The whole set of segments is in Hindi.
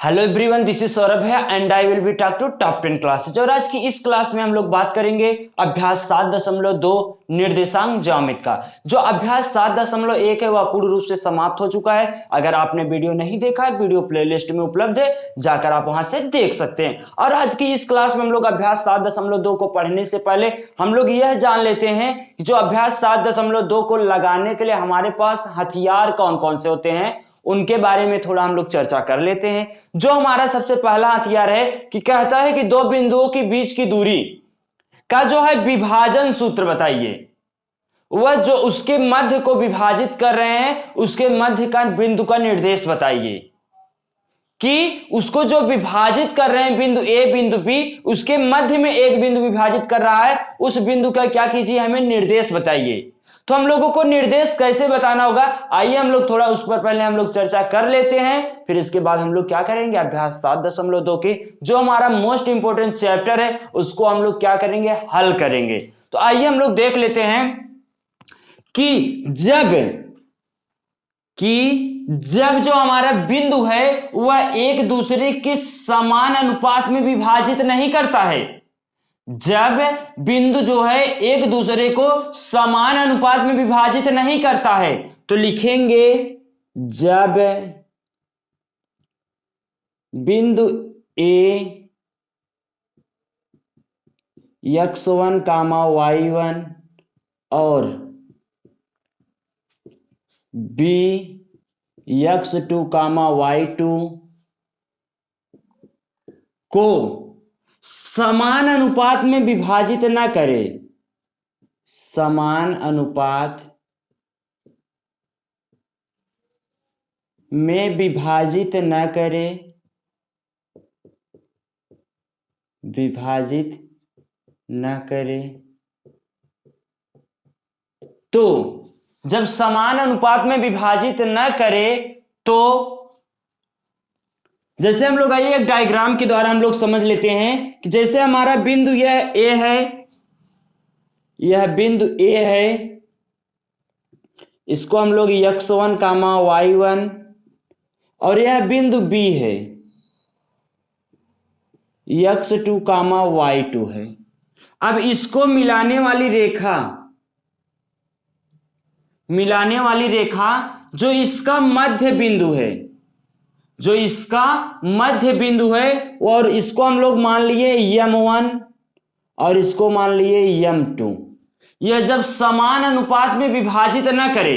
Hello everyone this is Saurabh है and I will be talk to top ten classes और आज की इस क्लास में हम लोग बात करेंगे अभ्यास सात दशमलव दो निर्देशांक ज्यामित का। जो अभ्यास सात दशमलव एक है, वह पूर्ण रूप से समाप्त हो चुका है। अगर आपने वीडियो नहीं देखा है, वीडियो प्लेलिस्ट में उपलब्ध है, जाकर आप वहाँ से देख सकते हैं। और आज की इस क्लास में हम लोग अभ्यास सात दशमलव दो को पढ़ने से पहले हम लोग यह जान लेते हैं जो अभ्यास सात दशमलव दो को लगाने के लिए हमारे पास हथियार कौन कौन से होते हैं। उनके बारे में थोड़ा हम लोग चर्चा कर लेते हैं। जो हमारा सबसे पहला हथियार है कि कहता है कि दो बिंदुओं के बीच की दूरी का जो है विभाजन सूत्र बताइए। वह जो उसके मध्य को विभाजित कर रहे हैं, उसके मध्य का बिंदु का निर्देश बताइए। कि उसको जो विभाजित कर रहे हैं बिंदु ए, बिंदु बी, उसके मध्य में एक बिंदु विभाजित कर रहा है, उस बिंदु का क्या कीजिए हमें निर्देश बताइए। तो हम लोगों को निर्देश कैसे बताना होगा? आइए हम लोग थोड़ा उस पर पहले हम लोग चर्चा कर लेते हैं, फिर इसके बाद हम लोग क्या करेंगे? अभ्यास सात दशमलव दो के जो हमारा मोस्ट इंपोर्टेंट चैप्टर है, उसको हम लोग क्या करेंगे? हल करेंगे। तो आइए हम लोग देख लेते हैं कि जब कि जब जो हमारा बिंदु है, वह एक दूसरे के समान अनुपात में विभाजित नहीं करता है। जब बिंदु जो है एक दूसरे को समान अनुपात में विभाजित नहीं करता है तो लिखेंगे जब बिंदु A X one comma Y one और B X two comma Y two को समान अनुपात में विभाजित ना करे। समान अनुपात में विभाजित न करे। विभाजित न करे। तो जब समान अनुपात में विभाजित न करे तो जैसे हम लोग आइए, एक डायग्राम के द्वारा हम लोग समझ लेते हैं कि जैसे हमारा बिंदु यह ए है, यह बिंदु ए है, इसको हम लोग X one comma Y one और यह बिंदु बी है X two comma Y two है। अब इसको मिलाने वाली रेखा, मिलाने वाली रेखा जो इसका मध्य बिंदु है जो इसका मध्य बिंदु है, और इसको हम लोग मान लिए यम वन और इसको मान लिए यम टू यह जब समान अनुपात में विभाजित न करे,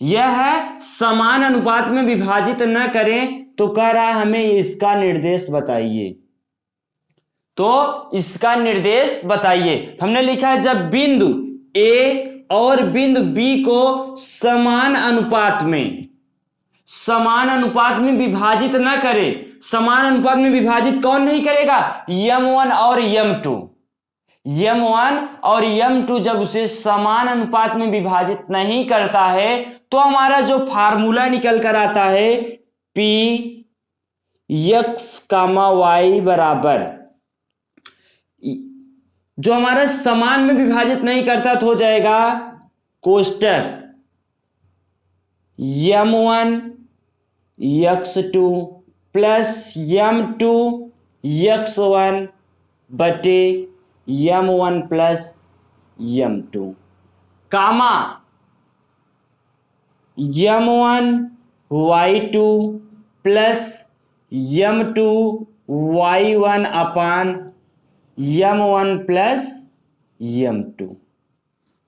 यह समान अनुपात में विभाजित न करें तो कह रहा है हमें इसका निर्देश बताइए। तो इसका निर्देश बताइए। हमने लिखा है, जब बिंदु ए और बिंदु बी को समान अनुपात में समान अनुपात में विभाजित न करे। समान अनुपात में विभाजित कौन नहीं करेगा? यम वन और यम टू। यम वन और यम टू जब उसे समान अनुपात में विभाजित नहीं करता है तो हमारा जो फार्मूला निकल कर आता है, पी यक्स कामा वाई बराबर। जो हमारा समान में विभाजित नहीं करता तो हो जाएगा कोष्टक। M one X two plus M two X one बटे M one plus M two. Comma, M one Y two plus M two Y one upon M one plus M two.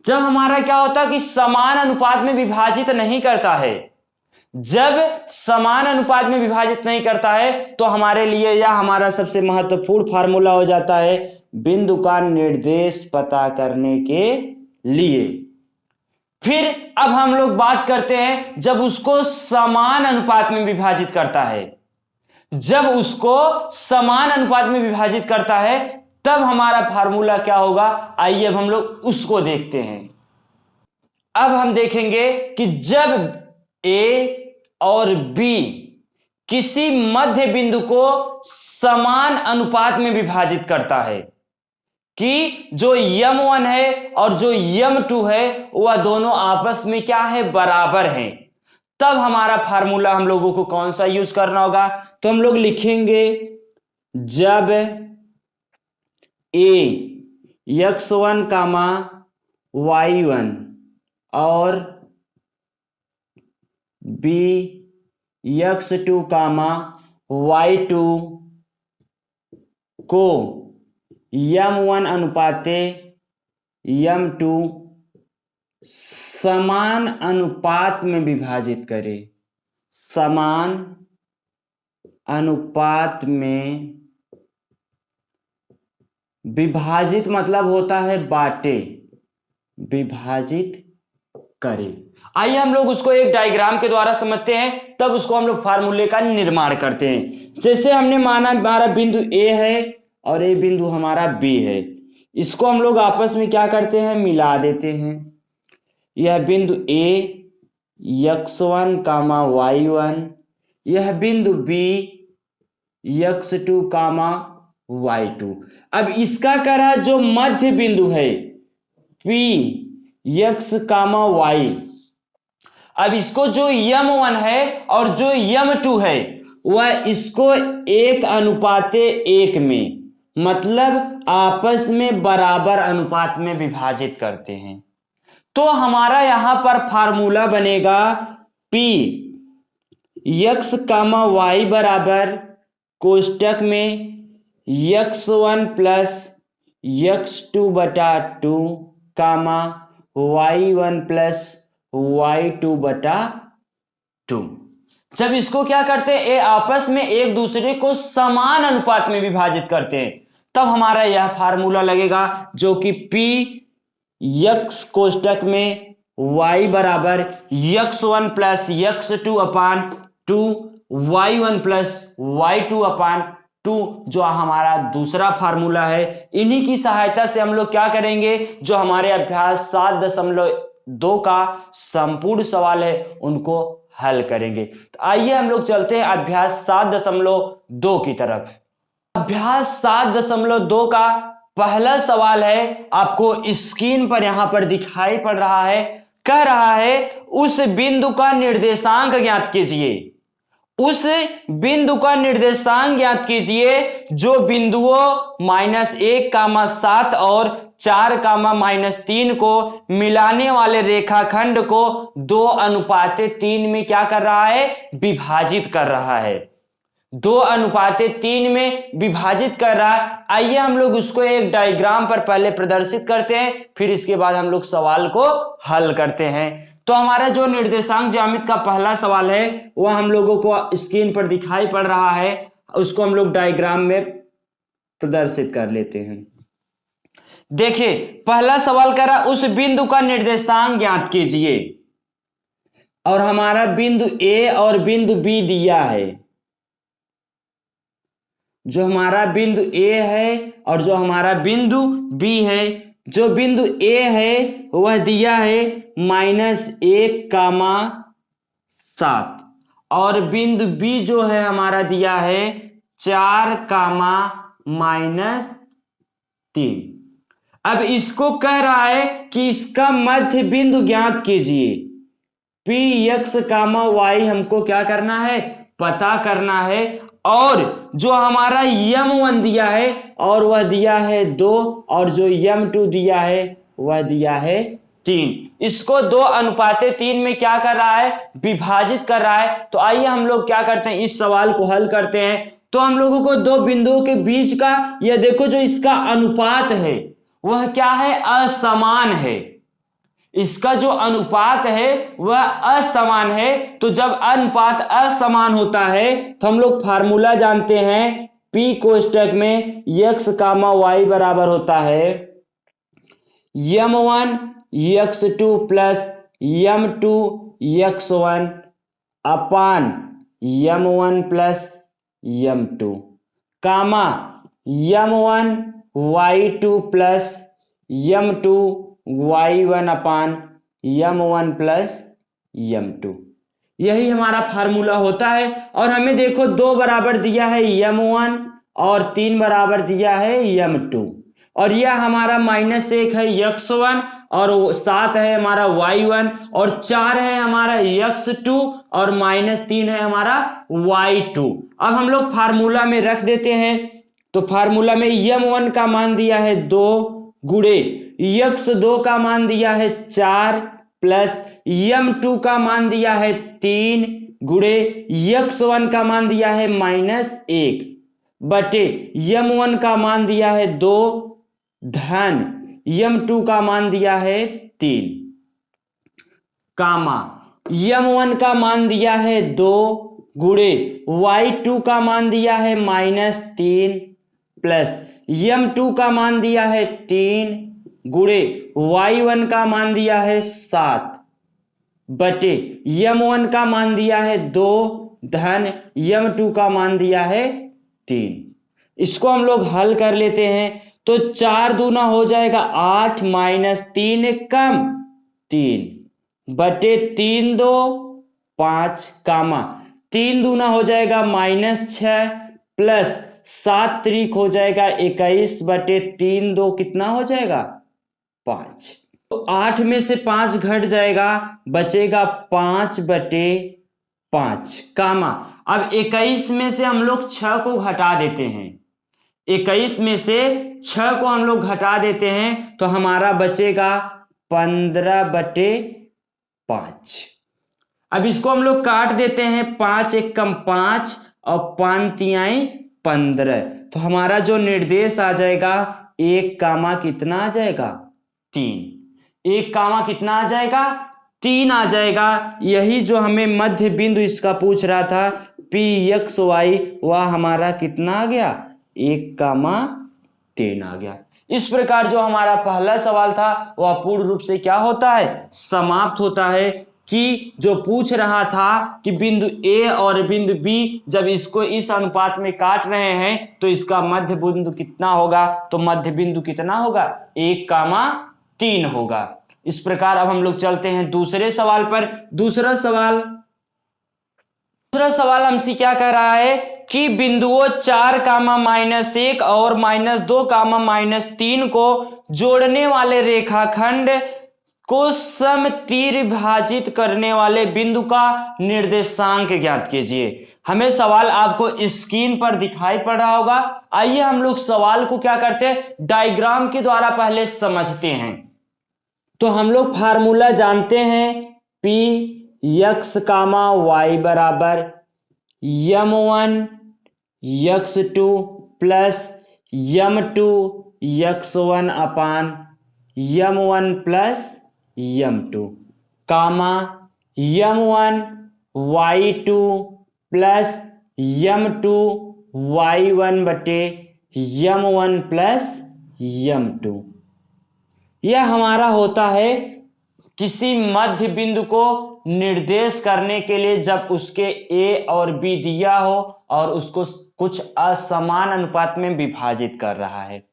जब हमारा क्या होता है कि समान अनुपात में विभाजित नहीं करता है। जब समान अनुपात में विभाजित नहीं करता है तो हमारे लिए यह हमारा सबसे महत्वपूर्ण फार्मूला हो जाता है बिंदु का निर्देश पता करने के लिए। फिर अब हम लोग बात करते हैं जब उसको समान अनुपात में विभाजित करता है। जब उसको समान अनुपात में विभाजित करता है, तब हमारा फार्मूला क्या होगा? आइए अब हम लोग उसको देखते हैं। अब हम देखेंगे कि जब ए और बी, किसी मध्य बिंदु को समान अनुपात में विभाजित करता है कि जो यम वन है और जो यम टू है, वह दोनों आपस में क्या है? बराबर हैं। तब हमारा फार्मूला हम लोगों को कौन सा यूज़ करना होगा? तो हम लोग लिखेंगे, जब A X one comma Y one और B X two comma Y two को यम वन अनुपाते यम टू समान अनुपात में विभाजित करें। समान अनुपात में विभाजित मतलब होता है बाटे। विभाजित करें। आइए हम लोग उसको एक डायग्राम के द्वारा समझते हैं, तब उसको हम लोग फार्मूले का निर्माण करते हैं। जैसे हमने माना हमारा बिंदु ए है और ये बिंदु हमारा बी है। इसको हम लोग आपस में क्या करते हैं? मिला देते हैं। यह बिंदु A X one comma Y one यह बिंदु B X two comma Y two अब इसका करा जो मध्य बिंदु है पी यक्स कामा वाई अब इसको जो यम वन है और जो यम टू है, वह इसको एक अनुपाते एक में मतलब आपस में बराबर अनुपात में विभाजित करते हैं। तो हमारा यहाँ पर फार्मूला बनेगा P यक्स कामा वाई बराबर कोष्टक में X one plus X two बटा two comma Y one plus Y two बटा टू। जब इसको क्या करते हैं? ये आपस में एक दूसरे को समान अनुपात में विभाजित करते हैं। तब हमारा यह फार्मूला लगेगा जो कि P यक्स कोष्टक में y बराबर X one plus X two upon two Y one plus Y two upon two, जो हमारा दूसरा फार्मूला है। इन्हीं की सहायता से हम लोग क्या करेंगे? जो हमारे अभ्यास सात दशमलव दो का संपूर्ण सवाल है, उनको हल करेंगे। तो आइए हम लोग चलते हैं अभ्यास सात दशमलव दो की तरफ़। अभ्यास सात दशमलव दो का पहला सवाल है, आपको स्क्रीन पर यहाँ पर दिखाई पड़ रहा है, कह रहा है, उस बिंदु का निर्देशांक ज्ञात कीजिए। उस बिंदु का निर्देशांक ज्ञात कीजिए, जो बिंदुओं माइनस एक कामा सात और चार कामा माइनस तीन को मिलाने वाले रेखाखंड को दो अनुपाते तीन में क्या कर रहा है? विभाजित कर रहा है। दो अनुपाते तीन में विभाजित कर रहा है। आइए हम लोग उसको एक डायग्राम पर पहले प्रदर्शित करते हैं, फिर इसके बाद हम लोग सवाल को हल करते हैं। तो हमारा जो निर्देशांक ज्यामित का पहला सवाल है वह हम लोगों को स्क्रीन पर दिखाई पड़ रहा है, उसको हम लोग डायग्राम में प्रदर्शित कर लेते हैं। देखिए, पहला सवाल कह रहा उस बिंदु का निर्देशांक ज्ञात कीजिए। और हमारा बिंदु ए और बिंदु बी दिया है। जो हमारा बिंदु ए है और जो हमारा बिंदु बी है जो बिंदु ए है, वह दिया है माइनस एक कामा सात। और बिंदु बी जो है, हमारा दिया है चार कामा माइनस तीन। अब इसको कह रहा है कि इसका मध्य बिंदु ज्ञात कीजिए। पी एक्स कामा वाई हमको क्या करना है? पता करना है। और जो हमारा यम वन दिया है, और वह दिया है दो, और जो यम टू दिया है, वह दिया है तीन। इसको दो अनुपाते, तीन में क्या कर रहा है? विभाजित कर रहा है। तो आइए हम लोग क्या करते हैं? इस सवाल को हल करते हैं। तो हम लोगों को दो बिंदुओं के बीच का यह देखो जो इसका अनुपात है, वह क्या है? असमान है। इसका जो अनुपात है, वह असमान है। तो जब अनुपात असमान होता है तो हम लोग फार्मूला जानते हैं पी कोष्टक में यक्स कामा वाई बराबर होता है। M one X two plus M two X one upon M one plus M two comma M one Y two plus M two Y one upon M one plus M two यही हमारा फार्मूला होता है और हमें देखो दो बराबर दिया है यम वन और तीन बराबर दिया है यम टू और यह हमारा माइनस एक है यक्स वन और सात है हमारा वाई वन और चार है हमारा यक्स टू और माइनस तीन है हमारा वाई टू अब हम लोग फार्मूला में रख देते हैं तो फार्मूला में यम वन का मान दिया है दो गुड़े यक्स दो का मान दिया है चार प्लस यम टू का मान दिया है तीन गुड़े यक्स वन का मान दिया है माइनस एक। बटे यम वन का मान दिया है दो, धन यम टू का मान दिया है तीन। कामा यम वन का मान दिया है दो, गुड़े वाई टू का मान दिया है माइनस तीन प्लस यम टू का मान दिया है तीन गुड़े, वाई वन का मान दिया है सात। बटे यम वन का मान दिया है दो। धन यम टू का मान दिया है तीन। इसको हम लोग हल कर लेते हैं तो चार दूना हो जाएगा आठ माइनस तीन कम तीन। बटे तीन दो, पाँच कामा। तीन दूना हो जाएगा माइनस छ प्लस सात तरीक हो जाएगा इक्कीस। बटे तीन दो कितना हो जाएगा? पाँच। तो आठ में से पाँच घट जाएगा, बचेगा पाँच बटे पाँच। कामा, अब इक्कीस में से हम लोग छ को घटा देते हैं। इक्कीस में से छ को हम लोग घटा देते हैं तो हमारा बचेगा पंद्रह बटे पाँच। अब इसको हम लोग काट देते हैं, पाँच एक कम पाँच और पाँच तियाई पंद्रह। तो हमारा जो निर्देश आ जाएगा, एक कामा कितना आ जाएगा? तीन। एक कामा कितना आ जाएगा? तीन आ जाएगा। यही जो हमें मध्य बिंदु इसका पूछ रहा था पी एक्स वाई वह हमारा कितना आ गया? एक कामा तीन आ गया। इस प्रकार जो हमारा पहला सवाल था, वह पूर्ण रूप से क्या होता है? समाप्त होता है कि जो पूछ रहा था कि बिंदु ए और बिंदु बी जब इसको इस अनुपात में काट रहे हैं तो इसका मध्य बिंदु कितना होगा? तो मध्य बिंदु कितना होगा? एक कामा तीन होगा। इस प्रकार अब हम लोग चलते हैं दूसरे सवाल पर। दूसरा सवाल दूसरा सवाल हमसे क्या कह रहा है कि बिंदुओं चार कामा माइनस एक और माइनस दो कामा माइनस तीन को जोड़ने वाले रेखाखंड को सम तीर विभाजित करने वाले बिंदु का निर्देशांक ज्ञात कीजिए। हमें सवाल आपको स्क्रीन पर दिखाई पड़ रहा होगा। आइए हम लोग सवाल को क्या करते हैं? डायग्राम के द्वारा पहले समझते हैं। तो हम लोग फार्मूला जानते हैं पी यक्स कामा वाई बराबर M one X two plus M two X one upon M one plus M two comma M one Y two plus M two Y one बटे M one plus M two यह हमारा होता है किसी मध्य बिंदु को निर्देश करने के लिए जब उसके ए और बी दिया हो और उसको कुछ असमान अनुपात में विभाजित कर रहा है।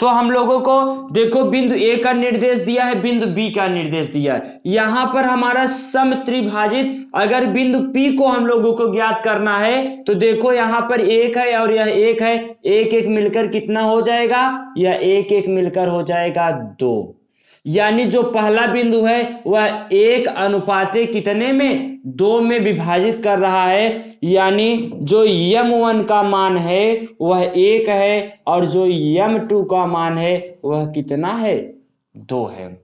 तो हम लोगों को देखो, बिंदु ए का निर्देश दिया है, बिंदु बी का निर्देश दिया है। यहाँ पर हमारा सम त्रिभाजित, अगर बिंदु पी को हम लोगों को ज्ञात करना है तो देखो यहाँ पर एक है और यह एक है। एक एक मिलकर कितना हो जाएगा? यह एक एक मिलकर हो जाएगा दो। यानी जो पहला बिंदु है, वह एक अनुपाते कितने में? दो में विभाजित कर रहा है। यानी जो यम वन का मान है, वह एक है और जो यम टू का मान है, वह कितना है? दो है।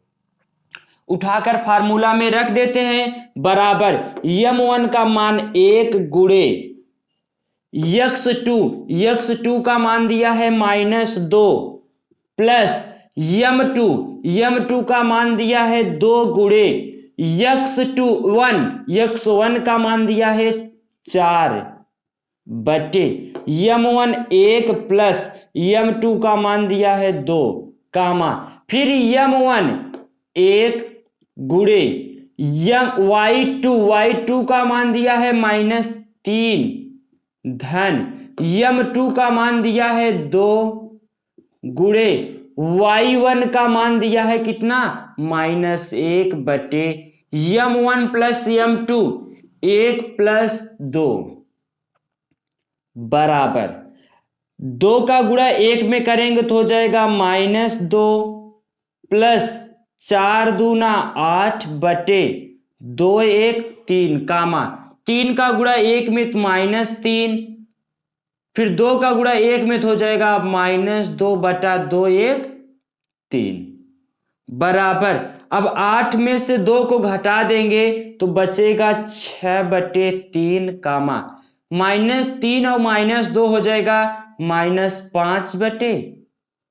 उठाकर फार्मूला में रख देते हैं। बराबर, यम वन का मान एक गुड़े। यक्स टू यक्स टू का मान दिया है माइनस दो, plus M two M two का मान दिया है दो गुड़े, X two one, X one का मान दिया है चार, बटे, यम वन एक प्लस, यम टू का मान दिया है दो, कामा, फिर यम वन एक गुड़े, M Y two Y two का मान दिया है माइनस तीन, धन, यम टू का मान दिया है दो गुड़े वाई वन का मान दिया है कितना? माइनस एक बटे M one plus M two एक प्लस दो। बराबर। दो का गुणा एक में करेंगे तो हो जाएगा माइनस दो प्लस चार दूना आठ बटे दो एक तीन, कामा। तीन का गुणा एक में तो माइनस तीन फिर दो का गुणा एक में तो हो जाएगा माइनस दो बटा दो एक तीन। बराबर। अब आठ में से दो को घटा देंगे तो बचेगा छ बटे तीन कामा। माइनस तीन और माइनस दो हो जाएगा माइनस पाँच बटे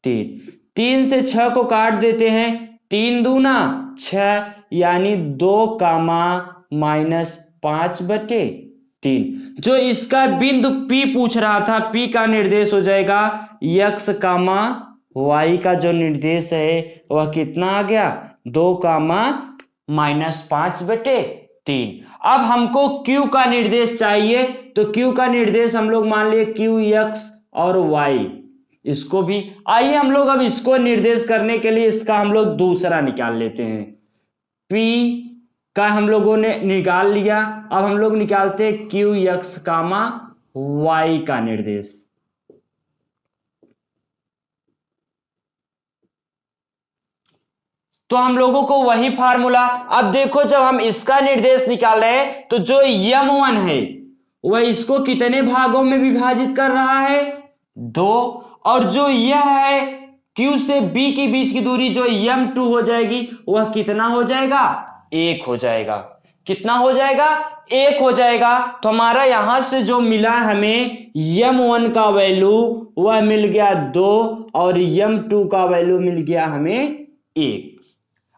तीन। तीन से छ को काट देते हैं। तीन दूना छ यानी दो कामा माइनस पाँच बटे तीन। जो इसका बिंदु P पूछ रहा था, P का निर्देश हो जाएगा यक्स कामा वाई का जो निर्देश है, वह कितना आ गया? दो कामा माइनस पाँच बटे तीन। अब हमको Q का निर्देश चाहिए तो Q का निर्देश हम लोग मान लिए क्यू यक्स और y इसको भी आइए हम लोग अब इसको निर्देश करने के लिए इसका हम लोग दूसरा निकाल लेते हैं। P का हम लोगों ने निकाल लिया। अब हम लोग निकालते क्यू यक्स कामा वाई का निर्देश। तो हम लोगों को वही फार्मूला, अब देखो जब हम इसका निर्देश निकाल रहे हैं तो जो यम वन है, वह इसको कितने भागों में विभाजित कर रहा है? दो। और जो यह है, Q से B के बीच की दूरी जो यम टू हो जाएगी, वह कितना हो जाएगा? एक हो जाएगा। कितना हो जाएगा? एक हो जाएगा। तो हमारा यहाँ से जो मिला हमें यम वन का वैल्यू वह मिल गया दो और यम टू का वैल्यू मिल गया हमें एक।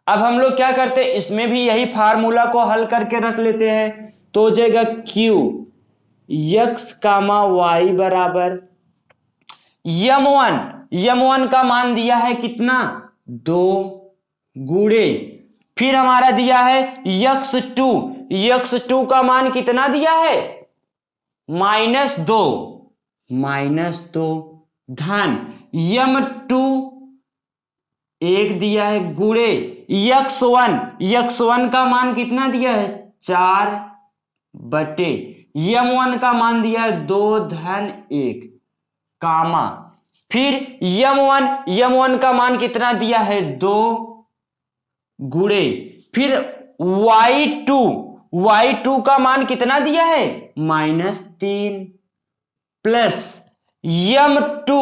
अब हम लोग क्या करते हैं? इसमें भी यही फार्मूला को हल करके रख लेते हैं। तो हो जाएगा क्यू यक्स कामा वाई बराबर। यम वन यम वन का मान दिया है कितना? दो गुड़े। फिर हमारा दिया है यक्स टू। यक्स टू का मान कितना दिया है? माइनस दो। माइनस दो धन। यम टू एक दिया है गुड़े। X one. यक्स वन का मान कितना दिया है? चार बटे। यम वन का मान दिया है दो धन एक। कामा। फिर यम वन। यम वन का मान कितना दिया है? दो। गुड़े। फिर वाई टू वाई टू का मान कितना दिया है? माइनस तीन plus M two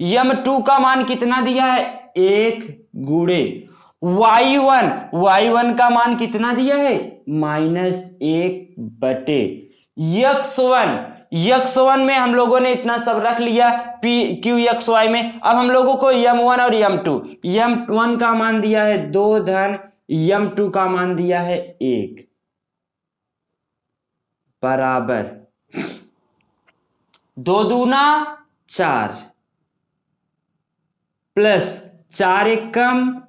M two का मान कितना दिया है? एक गुड़े। वाई वन वाई वन का मान कितना दिया है? माइनस एक बटे। यक्स वन यक्स वन में हम लोगों ने इतना सब रख लिया, पी, क्यू, यक्स वाई में। अब हम लोगों को यम वन और यम टू। यम वन का मान दिया है दो धन, यम टू का मान दिया है एक। बराबर। दो दूना, चार। प्लस चार एक कम,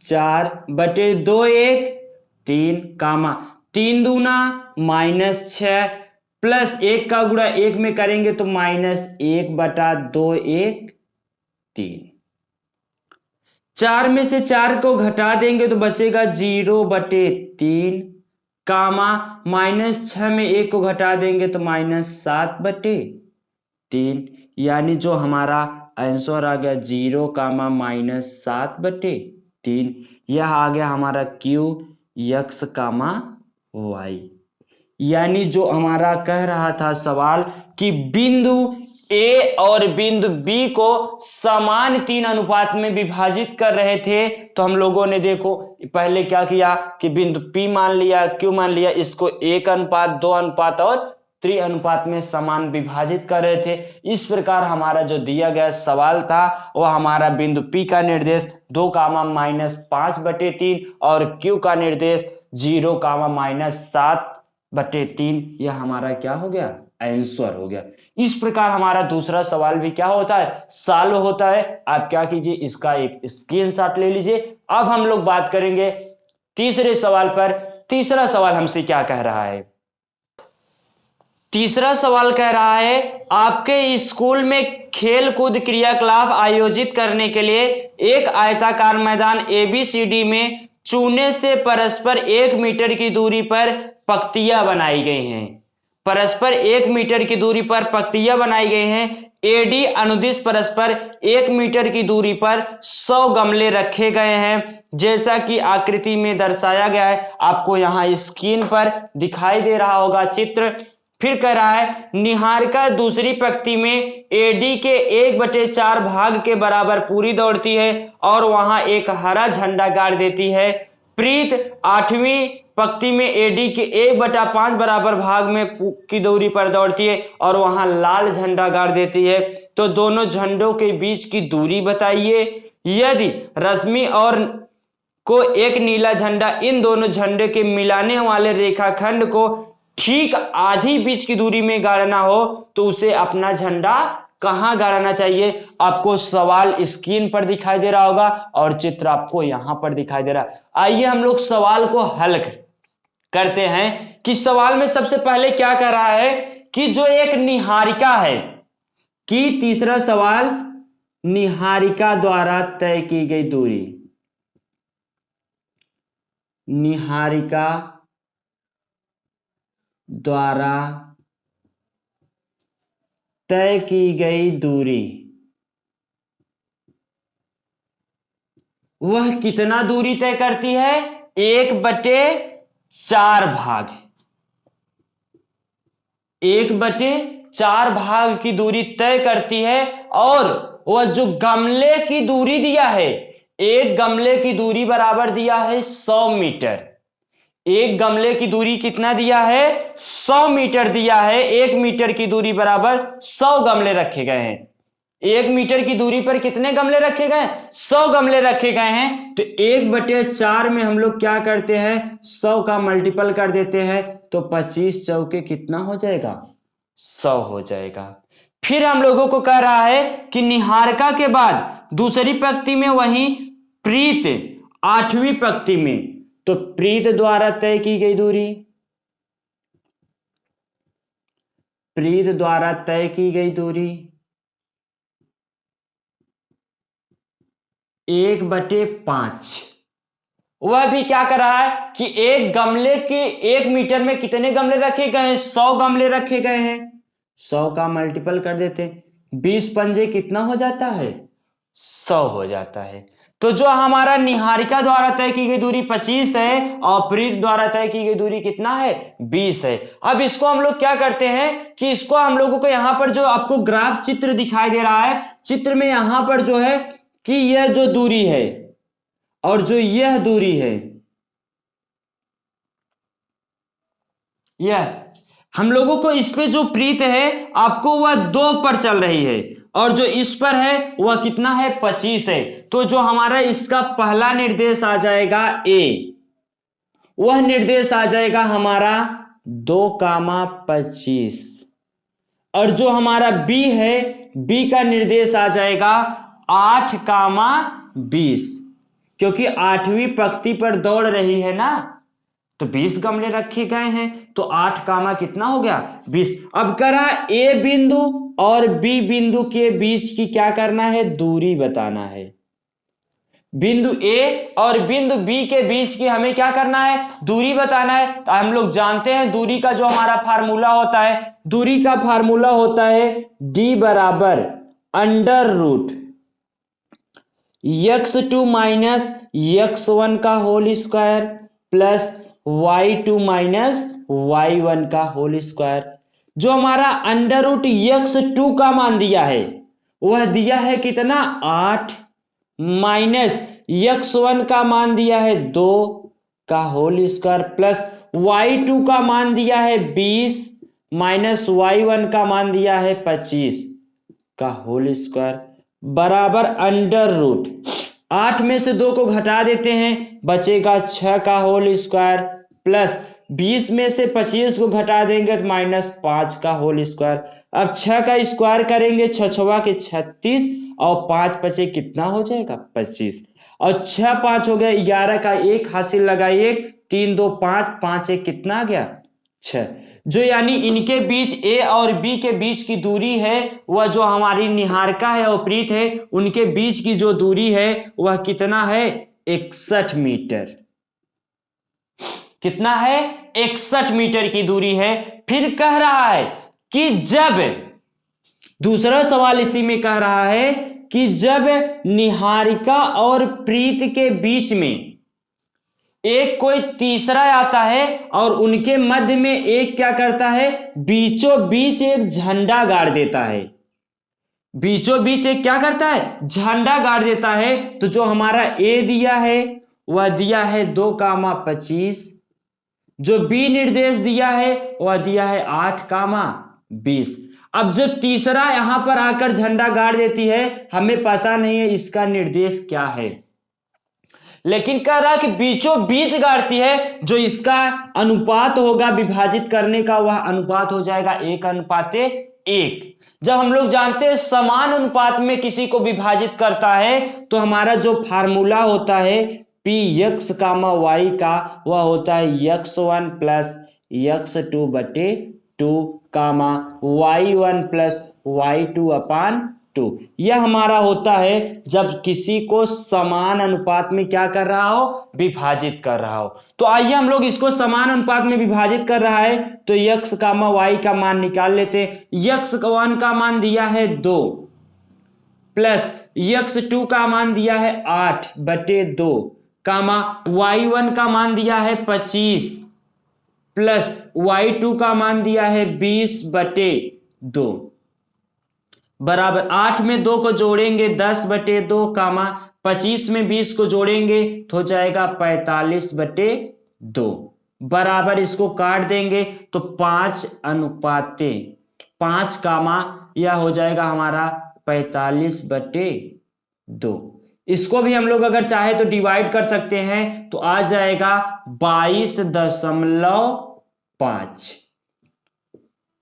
चार बटे दो एक, तीन, कामा। तीन दूना, माइनस छ प्लस एक का गुड़ा एक में करेंगे तो माइनस एक बटा दो एक तीन। चार में से चार को घटा देंगे तो बचेगा ज़ीरो बटे तीन, कामा माइनस छ में एक को घटा देंगे तो माइनस सात बटे तीन। यानी जो हमारा आंसर आ गया ज़ीरो, कामा माइनस सात बटे तीन। यह आ गया हमारा क्यू, यक्स, कामा वाई। यानी जो हमारा कह रहा था सवाल कि बिंदु ए और बिंदु बी को समान तीन अनुपात में विभाजित कर रहे थे तो हम लोगों ने देखो, पहले क्या किया कि बिंदु पी मान लिया क्यों मान लिया, इसको एक अनुपात, दो अनुपात और त्रि अनुपात में समान विभाजित कर रहे थे। इस प्रकार हमारा जो दिया गया सवाल था, वह हमारा बिंदु पी का निर्देश दो कामा माइनस पाँच बटे तीन और क्यू का निर्देश ज़ीरो कामा माइनस सात बटे तीन, यह हमारा क्या हो गया? आंसर हो गया। इस प्रकार हमारा दूसरा सवाल भी क्या होता है? सॉल्व होता है। आप क्या कीजिए, इसका एक स्क्रीनशॉट ले लीजिए। अब हम लोग बात करेंगे तीसरे सवाल पर। तीसरा सवाल हमसे क्या कह रहा है? तीसरा सवाल कह रहा है, आपके स्कूल में खेल कूद क्रियाकलाप आयोजित करने के लिए एक आयताकार मैदान एबीसीडी में चूने से परस्पर एक मीटर की दूरी पर पक्तियाँ बनाई गई हैं। परस्पर एक मीटर की दूरी पर पक्तियाँ बनाई गई हैं। एडी अनुदिश परस्पर एक मीटर की दूरी पर सौ गमले रखे गए हैं, जैसा कि आकृति में दर्शाया गया है। आपको यहाँ स्क्रीन पर दिखाई दे रहा होगा चित्र। फिर कह रहा है, निहारिका दूसरी पंक्ति में एडी के एक बटे चार भाग के बराबर पूरी दौड़ती है और वहाँ एक हरा झंडा गाड़ देती है। प्रीत, आठवीं पंक्ति में एडी के एक बटा पाँच बराबर भाग में की दूरी पर दौड़ती है और वहाँ लाल झंडा गाड़ देती है। तो दोनों झंडों के बीच की दूरी बताइए। यदि रश्मि और को एक नीला झंडा इन दोनों झंडे के मिलाने वाले रेखाखंड को ठीक आधी बीच की दूरी में गाड़ना हो तो उसे अपना झंडा कहाँ गाड़ना चाहिए? आपको सवाल स्क्रीन पर दिखाई दे रहा होगा और चित्र आपको यहाँ पर दिखाई दे रहा आइए हम लोग सवाल को हल करते हैं कि सवाल में सबसे पहले क्या कर रहा है कि जो एक निहारिका है, कि तीसरा सवाल निहारिका द्वारा तय की गई दूरी। निहारिका द्वारा तय की गई दूरी। वह कितना दूरी तय करती है? एक बटे चार भाग एक बटे चार भाग की दूरी तय करती है और वह जो गमले की दूरी दिया है, एक गमले की दूरी बराबर दिया है सौ मीटर। एक गमले की दूरी कितना दिया है? सौ मीटर दिया है। एक मीटर की दूरी बराबर सौ गमले रखे गए हैं। एक मीटर की दूरी पर कितने गमले रखे गए? सौ गमले रखे गए हैं। तो एक बटे चार में हम लोग क्या करते हैं? सौ का मल्टीपल कर देते हैं। तो पच्चीस चौके कितना हो जाएगा? सौ हो जाएगा। फिर हम लोगों को कह रहा है कि निहारका के बाद दूसरी पंक्ति में वही प्रीत आठवीं पंक्ति में तो प्रीत द्वारा तय की गई दूरी। प्रीत द्वारा तय की गई दूरी। एक बटे पाँच। वह भी क्या कर रहा है कि एक गमले के एक मीटर में कितने गमले रखे गए हैं? सौ गमले रखे गए हैं। सौ का मल्टीपल कर देते बीस पंजे कितना हो जाता है? सौ हो जाता है। तो जो हमारा निहारिका द्वारा तय की गई दूरी 25 है और प्रीत द्वारा तय की गई दूरी कितना है? 20 है। अब इसको हम लोग क्या करते हैं कि इसको हम लोगों को यहाँ पर जो आपको ग्राफ चित्र दिखाई दे रहा है, चित्र में यहाँ पर जो है कि यह जो दूरी है और जो यह दूरी है, यह, हम लोगों को इस पे जो प्रीत है, आपको वह दो पर चल रही है। और जो इस पर है, वह कितना है? पच्चीस है। तो जो हमारा इसका पहला निर्देश आ जाएगा ए। वह निर्देश आ जाएगा हमारा दो कामा पच्चीस। और जो हमारा बी है, बी का निर्देश आ जाएगा आठ कामा बीस। क्योंकि आठवीं पंक्ति पर दौड़ रही है ना? तो बीस गमले रखे गए हैं तो आठ कामा कितना हो गया? बीस। अब करा ए बिंदु और बी बिंदु के बीच की क्या करना है? दूरी बताना है। बिंदु ए और बिंदु बी के बीच की हमें क्या करना है? दूरी बताना है। तो हम लोग जानते हैं, दूरी का जो हमारा फार्मूला होता है, दूरी का फार्मूला होता है डी बराबर under root X two minus X one का whole square plus Y two minus Y one का होल स्क्वायर, जो हमारा अंडर रूट यक्स टू का मान दिया है, वह दिया है कितना? आठ माइनस यक्स वन का मान दिया है दो का whole square plus Y two का मान दिया है बीस माइनस वाई वन का मान दिया है पच्चीस का होल स्क्वायर बराबर अंडर रूट। आठ में से दो को घटा देते हैं, बचेगा छ का होल स्क्वायर। प्लस बीस में से पच्चीस को घटा देंगे तो माइनस पाँच का होल स्क्वायर। अब छ का स्क्वायर करेंगे छ छवा के छत्तीस, और पाँच पचे कितना हो जाएगा? पच्चीस। और छह पाँच हो गया, ग्यारह का एक, हासिल लगाइए, तीन दो पाँच पाँच एक कितना गया? छ जो यानी इनके बीच ए और बी के बीच की दूरी है, वह जो हमारी निहारका है और प्रीत है, उनके बीच की जो दूरी है, वह कितना है? इकसठ मीटर। कितना है? इकसठ मीटर की दूरी है। फिर कह रहा है कि जब, दूसरा सवाल इसी में कह रहा है कि जब निहारिका और प्रीत के बीच में एक कोई तीसरा आता है और उनके मध्य में एक क्या करता है? बीचों बीच एक झंडा गाड़ देता है। बीचों बीच एक क्या करता है? झंडा गाड़ देता है। तो जो हमारा ए दिया है, वह दिया है दो कामा पच्चीस। जो बी निर्देश दिया है, वह दिया है आठ कामा बीस। अब जो तीसरा यहाँ पर आकर झंडा गाड़ देती है, हमें पता नहीं है इसका निर्देश क्या है। लेकिन कह रहा कि बीचों बीच गाड़ती है, जो इसका अनुपात होगा, विभाजित करने का, वह अनुपात हो जाएगा एक अनुपात एक। जब हम लोग जानते हैं समान अनुपात में किसी को विभाजित करता है तो हमारा जो फार्मूला होता है पी यक्स कामा वाई का वह होता है X one plus X two बटे two comma Y one plus Y two upon two. यह हमारा होता है जब किसी को समान अनुपात में क्या कर रहा हो? विभाजित कर रहा हो। तो आइए हम लोग इसको समान अनुपात में विभाजित कर रहा है तो यक्स कामा वाई का मान निकाल लेते हैं। यक्स वन का मान दिया है दो प्लस यक्स टू का मान दिया है आठ बटे दो। कामा वाई वन का मान दिया है पच्चीस प्लस वाई टू का मान दिया है बीस बटे दो। बराबर आठ में दो को जोड़ेंगे, दस बटे दो, कामा पच्चीस में बीस को जोड़ेंगे तो हो जाएगा पैतालीस बटे दो। बराबर इसको काट देंगे तो पाँच अनुपाते, पाँच कामा, यह हो जाएगा हमारा पैतालीस बटे दो। इसको भी हम लोग अगर चाहे तो डिवाइड कर सकते हैं तो आ जाएगा बाईस दशमलव पाँच।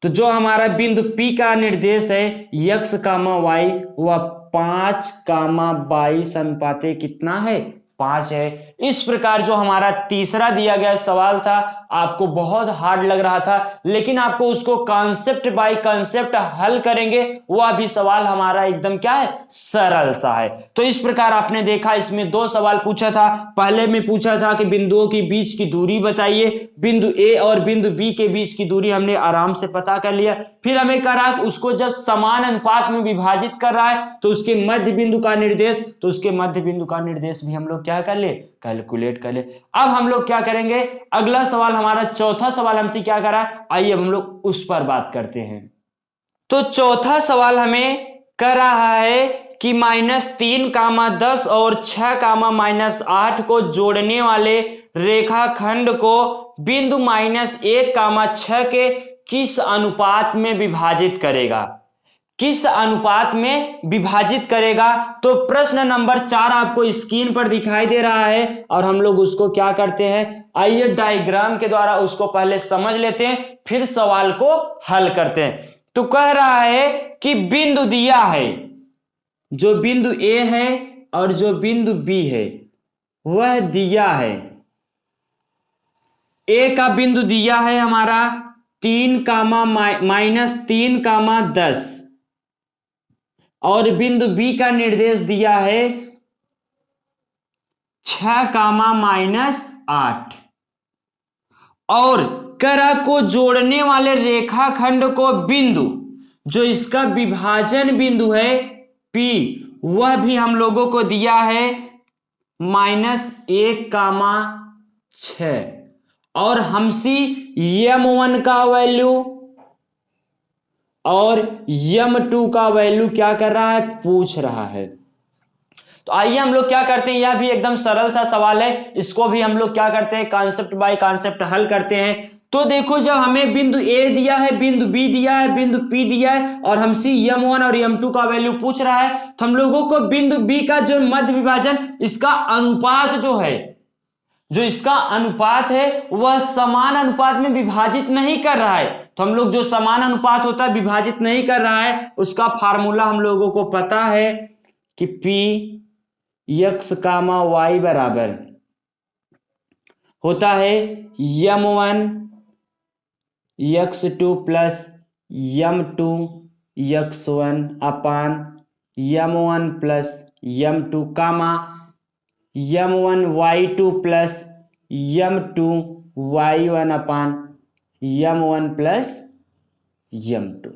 तो जो हमारा बिंदु P का निर्देश है, यक्स कामा वाई, वह पाँच कामा बाईस अनुपाते कितना है? पाँच है। इस प्रकार जो हमारा तीसरा दिया गया सवाल था, आपको बहुत हार्ड लग रहा था, लेकिन आपको उसको कॉन्सेप्ट बाय कॉन्सेप्ट हल करेंगे वह भी सवाल हमारा एकदम क्या है? सरल सा है। तो इस प्रकार आपने देखा, इसमें दो सवाल पूछा था। पहले में पूछा था कि बिंदुओं के बीच की दूरी बताइए। बिंदु ए और बिंदु बी के बीच की दूरी हमने आराम से पता कर लिया। फिर हमें करा उसको जब समान अनुपात में विभाजित कर रहा है तो उसके मध्य बिंदु का निर्देश तो उसके मध्य बिंदु का निर्देश भी हम लोग क्या कर ले? कैलकुलेट कर ले। अब हम लोग क्या करेंगे? अगला सवाल हमारा, चौथा सवाल हमसे क्या करा? आइए अब हम लोग उस पर बात करते हैं। तो चौथा सवाल हमें कर रहा है कि माइनस तीन कामा दस और छह कामा माइनस आठ को जोड़ने वाले रेखाखंड को बिंदु माइनस एक कामा छ के किस अनुपात में विभाजित करेगा? किस अनुपात में विभाजित करेगा? तो प्रश्न नंबर चार आपको स्क्रीन पर दिखाई दे रहा है और हम लोग उसको क्या करते हैं? आइए डायग्राम के द्वारा उसको पहले समझ लेते हैं, फिर सवाल को हल करते हैं। तो कह रहा है कि बिंदु दिया है। जो बिंदु ए है और जो बिंदु बी है, वह दिया है। ए का बिंदु दिया है हमारा तीन कामा माइनस तीन कामा दस। और बिंदु बी का निर्देश दिया है छ कामा माइनस आठ। और करा को जोड़ने वाले रेखाखंड को बिंदु, जो इसका विभाजन बिंदु है P, वह भी हम लोगों को दिया है माइनस एक कामा छ। और हमसी यम वन का वैल्यू और यम टू का वैल्यू क्या कर रहा है? पूछ रहा है। तो आइए हम लोग क्या करते हैं? यह भी एकदम सरल सा सवाल है। इसको भी हम लोग क्या करते हैं? कॉन्सेप्ट बाय कॉन्सेप्ट हल करते हैं। तो देखो, जब हमें बिंदु ए दिया है, बिंदु बी दिया है, बिंदु पी दिया है, और हमसे यम वन और यम टू का वैल्यू पूछ रहा है तो हम लोगों को बिंदु बी का जो मध्य विभाजन, इसका अनुपात जो है जो इसका अनुपात है, वह समान अनुपात में विभाजित नहीं कर रहा है। तो हम लोग जो समान अनुपात होता है, विभाजित नहीं कर रहा है, उसका फार्मूला हम लोगों को पता है कि P यक्स कामा वाई बराबर होता है M one X two plus M two X one upon M one plus M two comma M one Y two plus M two Y one upon M one plus M two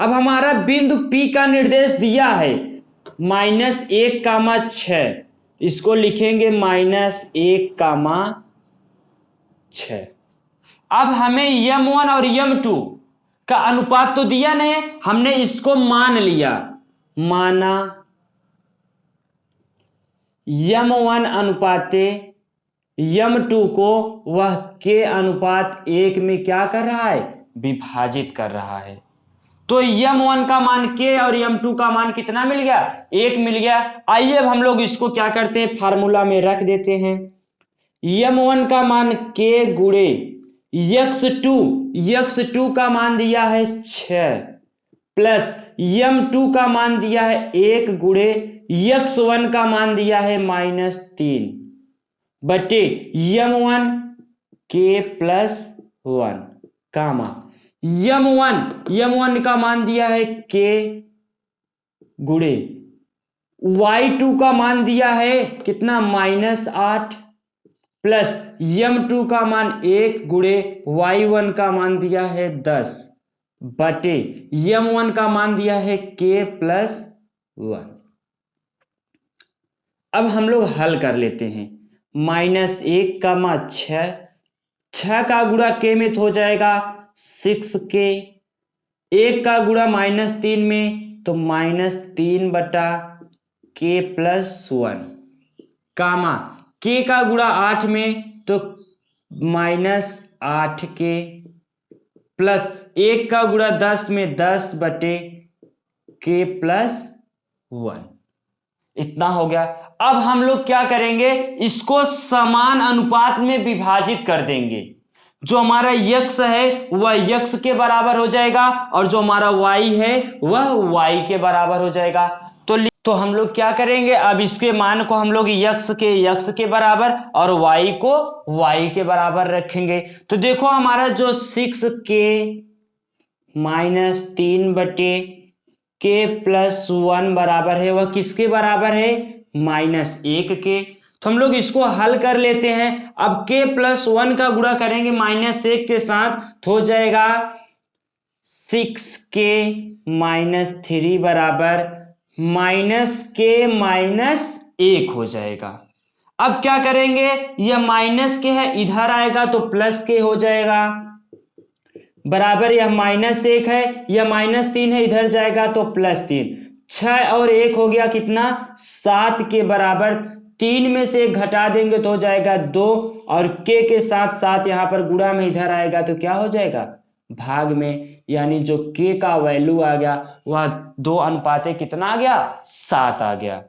अब हमारा बिंदु P का निर्देश दिया है। माइनस एक कामा छ इसको लिखेंगे माइनस एक कामा छ अब हमें यम वन और यम टू का अनुपात तो दिया नहीं, हमने इसको मान लिया। माना यम वन अनुपाते यम टू को वह के अनुपात एक में क्या कर रहा है? विभाजित कर रहा है। तो यम वन का मान के और यम टू का मान कितना मिल गया? एक मिल गया। आइए अब हम लोग इसको क्या करते हैं? फार्मूला में रख देते हैं। यम वन का मान के गुड़े, यक्स टू यक्स टू का मान दिया है छ प्लस यम टू का मान दिया है एक गुड़े यक्स वन का मान दिया है माइनस तीन, बटे यम वन के plus one, comma. M one M one का मान दिया है के गुड़े। वाई टू का मान दिया है कितना? माइनस आठ, प्लस यम टू का मान एक गुड़े, वाई वन का मान दिया है दस, बटे यम वन का मान दिया है के प्लस वन। अब हम लोग हल कर लेते हैं। माइनस एक का मा छ छ का गुड़ा के में हो जाएगा सिक्स के एक का गुड़ा माइनस तीन में तो माइनस तीन बटा के प्लस वन कामा के का गुड़ा आठ में तो माइनस आठ के प्लस एक का गुड़ा दस में दस बटे के प्लस वन इतना हो गया। अब हम लोग क्या करेंगे? इसको समान अनुपात में विभाजित कर देंगे। जो हमारा यक्ष है, वह यक्ष के बराबर हो जाएगा और जो हमारा वाई है, वह वाई के बराबर हो जाएगा। तो तो हम लोग क्या करेंगे? अब इसके मान को हम लोग यक्ष के यक्ष के बराबर और वाई को वाई के बराबर रखेंगे। तो देखो हमारा जो सिक्स के माइनस तीन बटे के प्लस वन बराबर है, वह किसके बराबर है? माइनस एक के। तो हम लोग इसको हल कर लेते हैं। अब के प्लस वन का गुणा करेंगे माइनस एक के साथ तो हो जाएगा सिक्स के माइनस थ्री बराबर माइनस के माइनस एक हो जाएगा। अब क्या करेंगे? यह माइनस के है, इधर आएगा तो प्लस के हो जाएगा। बराबर यह माइनस एक है, यह माइनस तीन है, इधर जाएगा तो प्लस तीन। छ और एक हो गया कितना? सात के बराबर तीन में से घटा देंगे तो हो जाएगा दो। और के के साथ साथ यहाँ पर गुड़ा में इधर आएगा तो क्या हो जाएगा? भाग में। यानी जो के का वैल्यू आ गया, वह दो अनुपाते कितना आ गया? सात आ गया।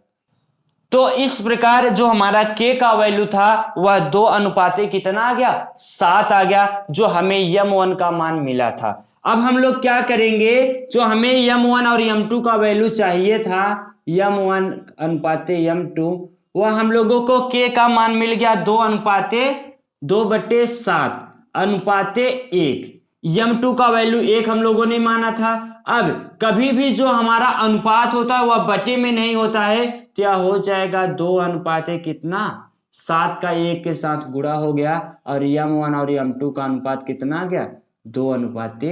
तो इस प्रकार जो हमारा के का वैल्यू था, वह दो अनुपाते कितना आ गया? सात आ गया, जो हमें यम वन का मान मिला था। अब हम लोग क्या करेंगे? जो हमें यम वन और यम टू का वैल्यू चाहिए था यम वन अनुपाते यम टू वह हम लोगों को के का मान मिल गया दो अनुपाते दो बटे सात, अनुपाते एक। यम टू का वैल्यू एक हम लोगों ने माना था। अब कभी भी जो हमारा अनुपात होता है, वह बटे में नहीं होता है क्या हो जाएगा दो अनुपात कितना? सात का एक के साथ गुड़ा हो गया, और यम वन और यम टू का अनुपात कितना आ गया? दो अनुपात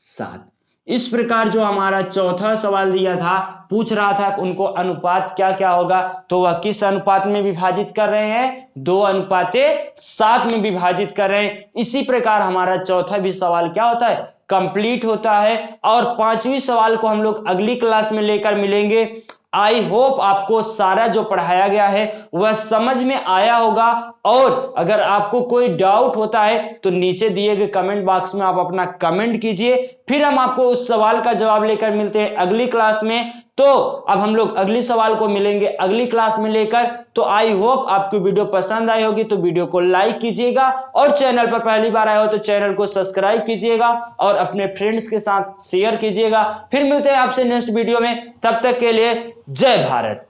सात। इस प्रकार जो हमारा चौथा सवाल दिया था, पूछ रहा था उनको अनुपात क्या क्या होगा तो वह किस अनुपात में विभाजित कर रहे हैं? दो अनुपातें सात में विभाजित कर रहे हैं। इसी प्रकार हमारा चौथा भी सवाल क्या होता है? कंप्लीट होता है। और पांचवी सवाल को हम लोग अगली क्लास में लेकर मिलेंगे। आई होप आपको सारा जो पढ़ाया गया है, वह समझ में आया होगा। और अगर आपको कोई डाउट होता है तो नीचे दिए गए कमेंट बॉक्स में आप अपना कमेंट कीजिए। फिर हम आपको उस सवाल का जवाब लेकर मिलते हैं अगली क्लास में। तो अब हम लोग अगली सवाल को मिलेंगे अगली क्लास में लेकर। तो आई होप आपको वीडियो पसंद आई होगी तो वीडियो को लाइक कीजिएगा और चैनल पर पहली बार आए हो तो चैनल को सब्सक्राइब कीजिएगा और अपने फ्रेंड्स के साथ शेयर कीजिएगा। फिर मिलते हैं आपसे नेक्स्ट वीडियो में। तब तक के लिए जय भारत।